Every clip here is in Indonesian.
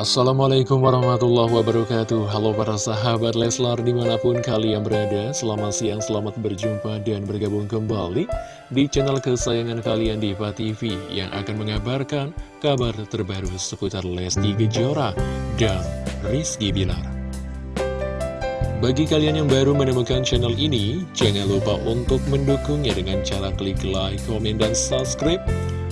Assalamualaikum warahmatullahi wabarakatuh. Halo para sahabat Leslar di mana pun kalian berada Selamat siang, selamat berjumpa dan bergabung kembali Di channel kesayangan kalian Diva TV Yang akan mengabarkan kabar terbaru seputar Lesti Kejora dan Rizky Bilar. Bagi kalian yang baru menemukan channel ini Jangan lupa untuk mendukungnya dengan cara klik like, komen, dan subscribe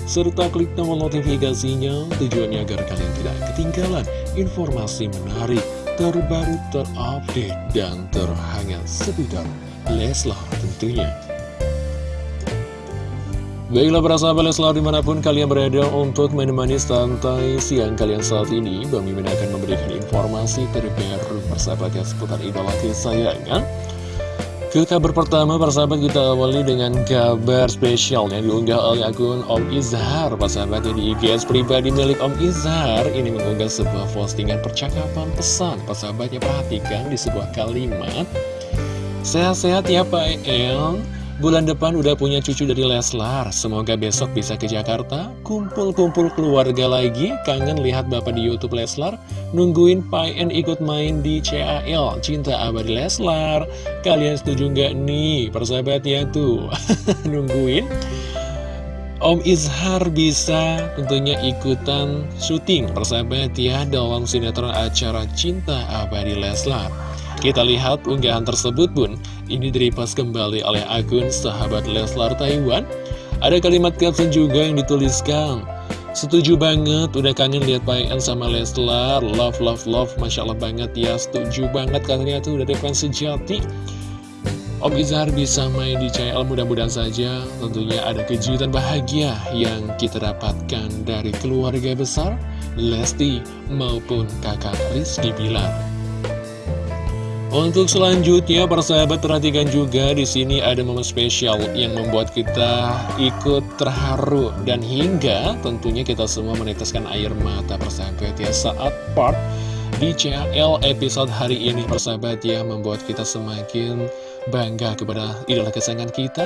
serta klik tombol notifikasinya tujuannya agar kalian tidak ketinggalan informasi menarik, terbaru, terupdate, dan terhangat seputar Leslar tentunya. Baiklah para sahabat Leslar di mana pun kalian berada untuk menemani santai siang kalian saat ini Bang Mimin akan memberikan informasi terbaru persahabatan seputar idola kesayangan ke kabar pertama, persahabat kita awali dengan kabar spesial yang diunggah oleh akun Om Izhar. Persahabat di IGS pribadi milik Om Izhar ini mengunggah sebuah postingan percakapan pesan. Persahabatnya perhatikan di sebuah kalimat. Sehat-sehat ya Pak El. Bulan depan udah punya cucu dari Leslar. Semoga besok bisa ke Jakarta Kumpul-kumpul keluarga lagi. Kangen lihat bapak di Youtube Leslar. Nungguin Payen ikut main di CAL Cinta abadi Leslar. Kalian setuju nggak nih persahabatnya tuh? Nungguin. Om Izhar bisa tentunya ikutan syuting. Persahabat ya dalam sinetron acara Cinta Abadi Leslar kita lihat unggahan tersebut pun ini direpost kembali oleh akun sahabat Leslar Taiwan. Ada kalimat caption juga yang dituliskan. Setuju banget, udah kangen lihat Payan sama Leslar, love, love, love, Masya Allah banget ya, setuju banget katanya tuh dari fans sejati. Om Izhar bisa main di CL mudah-mudahan saja tentunya ada kejutan bahagia yang kita dapatkan dari keluarga besar Lesti maupun kakak Rizky Bilar. Untuk selanjutnya, para sahabat perhatikan juga di sini ada momen spesial yang membuat kita ikut terharu. Dan hingga tentunya kita semua meneteskan air mata persahabat ya saat part di CL episode hari ini persahabat ya membuat kita semakin bangga kepada idola kesayangan kita.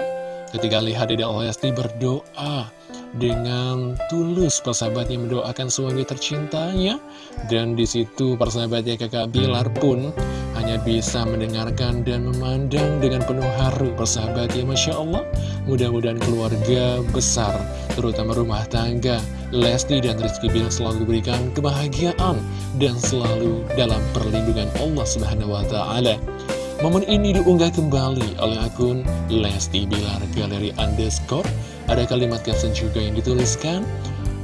Ketika lihat Dede Lesti berdoa dengan tulus persahabatnya mendoakan suami tercintanya. Dan di situ persahabatnya kakak Bilar pun hanya bisa mendengarkan dan memandang dengan penuh haru persahabatnya Masya Allah. Mudah-mudahan keluarga besar terutama rumah tangga Lesti dan Rizky Bilar selalu diberikan kebahagiaan dan selalu dalam perlindungan Allah Subhanahu Wa Taala Momen ini diunggah kembali oleh akun Lesti Bilar Galeri Underscore. Ada kalimat caption juga yang dituliskan.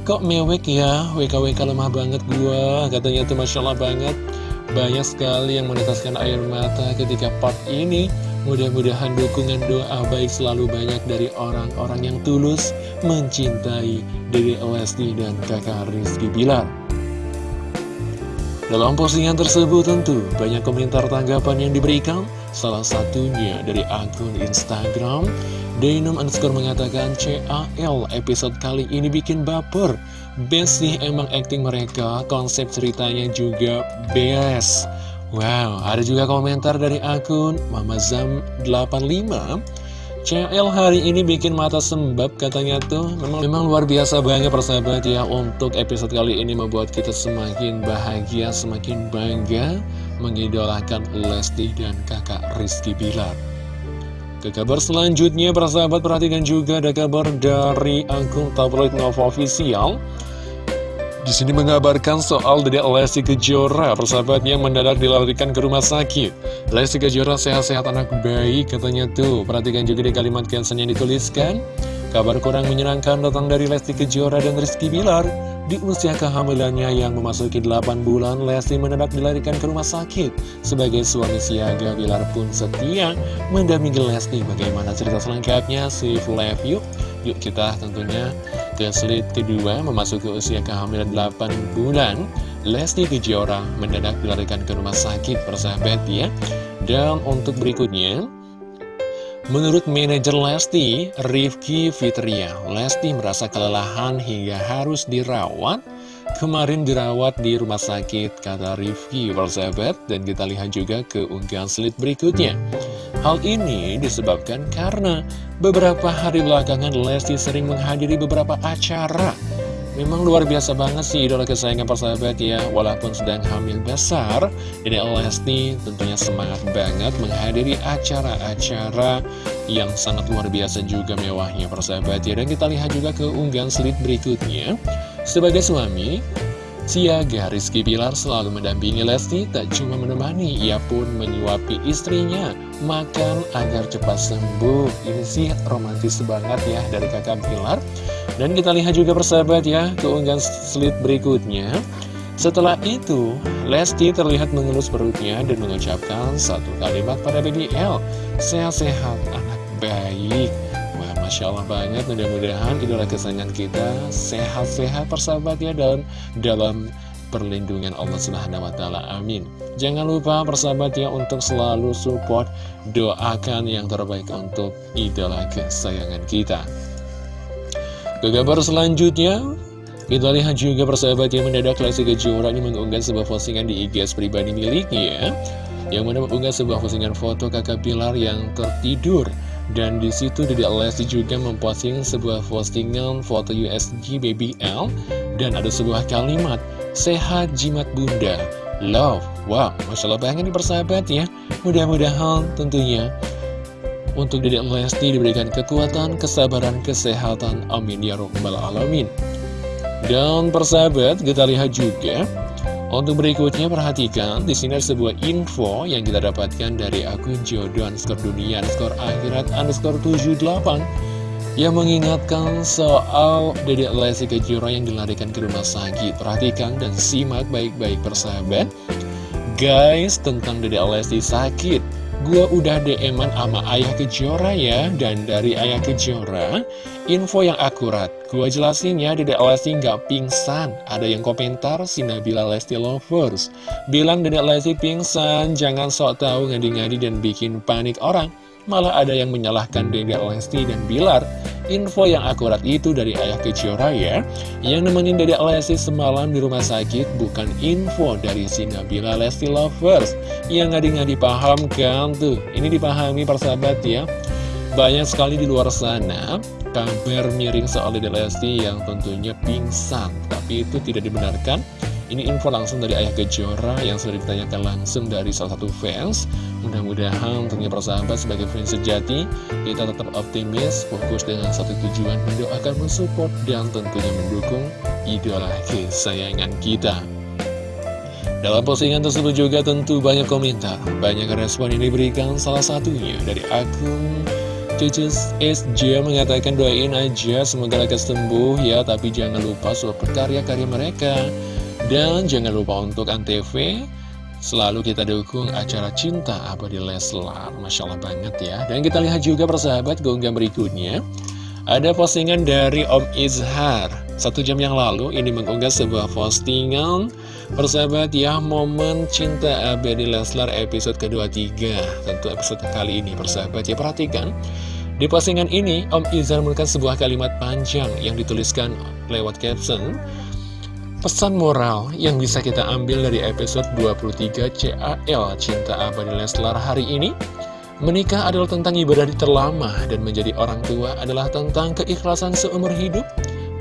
Kok mewek ya, WKWK lemah banget gua. Katanya tuh Masya Allah banget. Banyak sekali yang menetaskan air mata ketika part ini. Mudah-mudahan dukungan doa baik selalu banyak dari orang-orang yang tulus mencintai Dede Lesti dan kakak Rizky Bilar. Dalam postingan tersebut tentu banyak komentar tanggapan yang diberikan. Salah satunya dari akun Instagram. Denim underscore mengatakan CAL episode kali ini bikin baper. Best sih emang acting mereka Konsep ceritanya juga best. Wow, ada juga komentar dari akun Mama Zam 85 CL hari ini bikin mata sembab katanya tuh. Memang, memang luar biasa banget persahabat ya Untuk episode kali ini membuat kita semakin bahagia, semakin bangga Mengidolakan Lesti dan kakak Rizky Bilar. Ke kabar selanjutnya persahabat perhatikan juga ada kabar dari akun tabloid Nova Official di sini mengabarkan soal Dede Lesti Kejora, persahabatnya mendadak dilarikan ke rumah sakit. Lesti Kejora sehat-sehat anak bayi, katanya tuh. Perhatikan juga di kalimat caption yang dituliskan. Kabar kurang menyenangkan datang dari Lesti Kejora dan Rizky Bilar. Di usia kehamilannya yang memasuki 8 bulan, Lesti mendadak dilarikan ke rumah sakit. Sebagai suami siaga, Bilar pun setia mendampingi Lesti. Bagaimana cerita selengkapnya? Si Love Yuk. Yuk kita tentunya ke slide kedua memasuki usia kehamilan 8 bulan Lesti Kejora mendadak dilarikan ke rumah sakit persahabat ya Dan untuk berikutnya Menurut manajer Lesti, Rifki Fitria Lesti merasa kelelahan hingga harus dirawat. Kemarin dirawat di rumah sakit, kata Rifki persahabat. Dan kita lihat juga ke unggahan slide berikutnya Hal ini disebabkan karena beberapa hari belakangan Lesti sering menghadiri beberapa acara. Memang luar biasa banget sih idola kesayangan persahabat ya Walaupun sedang hamil besar. Dede Lesti tentunya semangat banget menghadiri acara-acara yang sangat luar biasa juga mewahnya persahabat ya. Dan kita lihat juga ke unggahan slide berikutnya. Sebagai suami Siaga Rizky Bilar selalu mendampingi Lesti tak cuma menemani, ia pun menyuapi istrinya makan agar cepat sembuh. Ini sih romantis banget ya dari kakak Bilar. Dan kita lihat juga persahabat ya keunggahan slide berikutnya. Setelah itu, Lesti terlihat mengelus perutnya dan mengucapkan satu kalimat pada BBL, sehat-sehat anak baik. Masya Allah banget mudah-mudahan idola kesayangan kita sehat-sehat persahabat ya dan dalam perlindungan Allah Subhanahu wa taala. Amin. Jangan lupa persahabat ya untuk selalu support doakan yang terbaik untuk idola kesayangan kita. Ke kabar selanjutnya kita lihat juga persahabat yang mendadak Lesti Kejora ini mengunggah sebuah postingan di IG pribadi miliknya yang mana mengunggah sebuah postingan foto kakak Pilar yang tertidur dan di situ Dede Lesti juga memposting sebuah postingan foto USG Baby L. Dan ada sebuah kalimat sehat jimat bunda love. Wow masya Allah banget nih persahabat ya mudah-mudahan tentunya untuk Dede Lesti diberikan kekuatan kesabaran kesehatan. Amin ya robbal alamin. Dan persahabat kita lihat juga untuk berikutnya perhatikan di sini ada sebuah info yang kita dapatkan dari akun jodoh underscore dunia underscore akhirat underscore 78 yang mengingatkan soal Dedek Lesti Kejora yang dilarikan ke rumah sakit. Perhatikan dan simak baik-baik persahabat. Guys, tentang Dedek Lesti sakit. Gua udah DM-an sama Ayah Kejora ya. Dan dari Ayah Kejora Info yang akurat. Gua jelasin ya Dedek Lesti nggak pingsan. Ada yang komentar si Nabila Lesti Lovers. Bilang Dedek Lesti pingsan Jangan sok tahu ngadi-ngadi dan bikin panik orang. Malah ada yang menyalahkan Dedek Lesti dan Bilar Info yang akurat itu dari ayah Kejora ya Yang nemenin Dedek Lesti semalam di rumah sakit Bukan info dari si Nabila Lesti Lovers. Yang ngadi-ngadi paham kan tuh? Ini dipahami persahabat ya. Banyak sekali di luar sana Kabar miring soal Lesti yang tentunya pingsan. Tapi itu tidak dibenarkan ini info langsung dari Ayah Kejora yang sudah ditanyakan langsung dari salah satu fans. Mudah-mudahan tentunya persahabat sebagai fans sejati, kita tetap optimis, fokus dengan satu tujuan, mendoakan, mensupport, dan tentunya mendukung idola kesayangan kita. Dalam postingan tersebut juga tentu banyak komentar, banyak respon yang diberikan salah satunya dari akun Cucus SJ mengatakan doain aja semoga lekas sembuh ya Tapi jangan lupa support karya-karya mereka dan jangan lupa untuk Antv Selalu kita dukung acara Cinta Abadi Leslar. Masya Allah banget ya. Dan kita lihat juga persahabat keunggahan berikutnya. Ada postingan dari Om Izhar. Satu jam yang lalu ini mengunggah sebuah postingan. Persahabat ya momen Cinta Abadi Leslar episode kedua-tiga. Tentu episode kali ini persahabat ya perhatikan. Di postingan ini, Om Izhar memberikan sebuah kalimat panjang yang dituliskan lewat caption Pesan moral yang bisa kita ambil dari episode 23 CAL Cinta Abadi Leslar hari ini. Menikah adalah tentang ibadah terlama dan menjadi orang tua adalah tentang keikhlasan seumur hidup.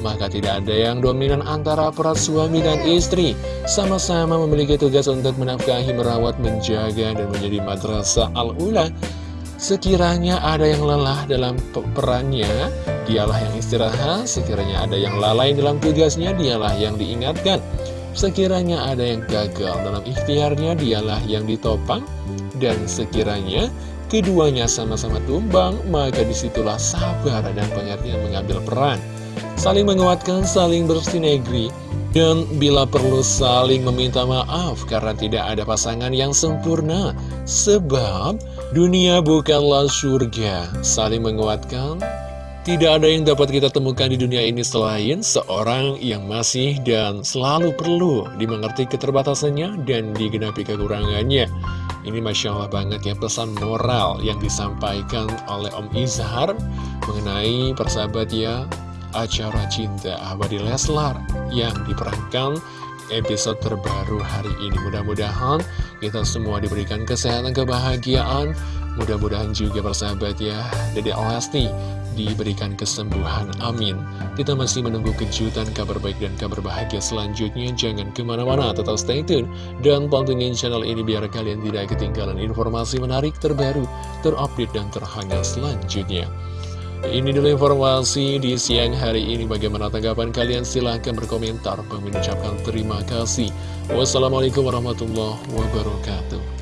Maka tidak ada yang dominan antara peran suami dan istri. Sama-sama memiliki tugas untuk menafkahi, merawat, menjaga, dan menjadi madrasah al-ula Sekiranya ada yang lelah dalam perannya, dialah yang istirahat. Sekiranya ada yang lalai dalam tugasnya, dialah yang diingatkan. Sekiranya ada yang gagal dalam ikhtiarnya, dialah yang ditopang. Dan sekiranya keduanya sama-sama tumbang, maka di situlah sabar dan pengertian mengambil peran. Saling menguatkan, saling bersinergi, dan bila perlu saling meminta maaf karena tidak ada pasangan yang sempurna. Sebab dunia bukanlah surga. Saling menguatkan. Tidak ada yang dapat kita temukan di dunia ini selain seorang yang masih dan selalu perlu dimengerti keterbatasannya dan digenapi kekurangannya. Ini Masya Allah banget ya pesan moral yang disampaikan oleh Om Izhar mengenai persahabat ya acara Cinta Abadi Leslar yang diperankan episode terbaru hari ini. Mudah-mudahan kita semua diberikan kesehatan, kebahagiaan, mudah-mudahan juga persahabat ya, Dede Lesti diberikan kesembuhan. Amin. Kita masih menunggu kejutan, kabar baik dan kabar bahagia selanjutnya. Jangan ke mana-mana, tetap stay tune. Dan pantengin channel ini biar kalian tidak ketinggalan informasi menarik terbaru, terupdate dan terhangat selanjutnya. Ini dulu informasi di siang hari ini. Bagaimana tanggapan kalian? Silahkan berkomentar. Mengucapkan terima kasih. Wassalamualaikum warahmatullahi wabarakatuh.